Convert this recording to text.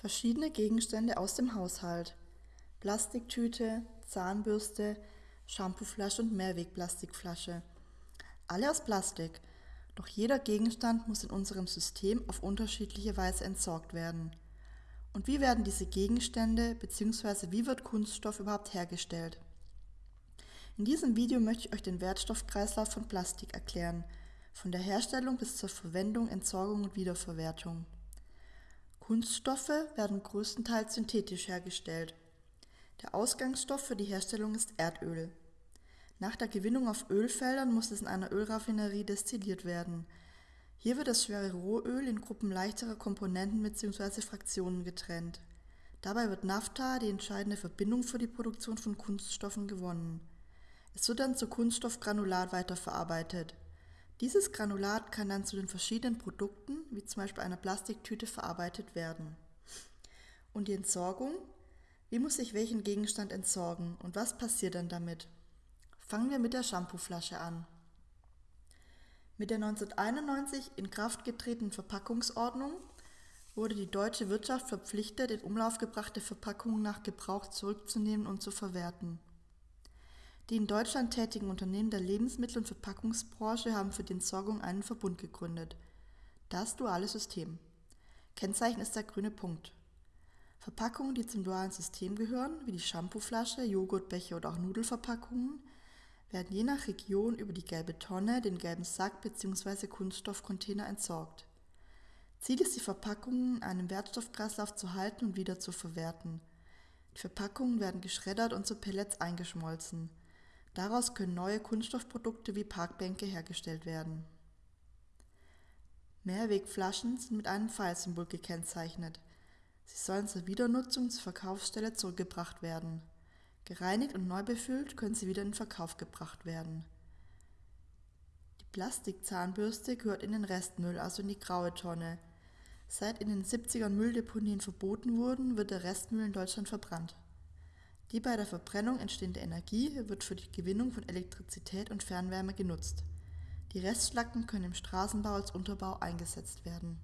Verschiedene Gegenstände aus dem Haushalt. Plastiktüte, Zahnbürste, Shampooflasche und Mehrwegplastikflasche. Alle aus Plastik. Doch jeder Gegenstand muss in unserem System auf unterschiedliche Weise entsorgt werden. Und wie werden diese Gegenstände bzw. wie wird Kunststoff überhaupt hergestellt? In diesem Video möchte ich euch den Wertstoffkreislauf von Plastik erklären, von der Herstellung bis zur Verwendung, Entsorgung und Wiederverwertung. Kunststoffe werden größtenteils synthetisch hergestellt. Der Ausgangsstoff für die Herstellung ist Erdöl. Nach der Gewinnung auf Ölfeldern muss es in einer Ölraffinerie destilliert werden. Hier wird das schwere Rohöl in Gruppen leichterer Komponenten bzw. Fraktionen getrennt. Dabei wird Naphtha, die entscheidende Verbindung für die Produktion von Kunststoffen, gewonnen. Es wird dann zu Kunststoffgranulat weiterverarbeitet. Dieses Granulat kann dann zu den verschiedenen Produkten, wie zum Beispiel einer Plastiktüte, verarbeitet werden. Und die Entsorgung? Wie muss ich welchen Gegenstand entsorgen und was passiert dann damit? Fangen wir mit der Shampooflasche an. Mit der 1991 in Kraft getretenen Verpackungsordnung wurde die deutsche Wirtschaft verpflichtet, in Umlauf gebrachte Verpackungen nach Gebrauch zurückzunehmen und zu verwerten. Die in Deutschland tätigen Unternehmen der Lebensmittel- und Verpackungsbranche haben für die Entsorgung einen Verbund gegründet. Das duale System. Kennzeichen ist der grüne Punkt. Verpackungen, die zum dualen System gehören, wie die Shampooflasche, Joghurtbecher oder auch Nudelverpackungen, werden je nach Region über die gelbe Tonne, den gelben Sack bzw. Kunststoffcontainer entsorgt. Ziel ist die Verpackungen in einem Wertstoffkreislauf zu halten und wieder zu verwerten. Die Verpackungen werden geschreddert und zu Pellets eingeschmolzen. Daraus können neue Kunststoffprodukte wie Parkbänke hergestellt werden. Mehrwegflaschen sind mit einem Pfeilsymbol gekennzeichnet. Sie sollen zur Wiedernutzung zur Verkaufsstelle zurückgebracht werden. Gereinigt und neu befüllt können sie wieder in Verkauf gebracht werden. Die Plastikzahnbürste gehört in den Restmüll, also in die graue Tonne. Seit in den 70ern Mülldeponien verboten wurden, wird der Restmüll in Deutschland verbrannt. Die bei der Verbrennung entstehende Energie wird für die Gewinnung von Elektrizität und Fernwärme genutzt. Die Restschlacken können im Straßenbau als Unterbau eingesetzt werden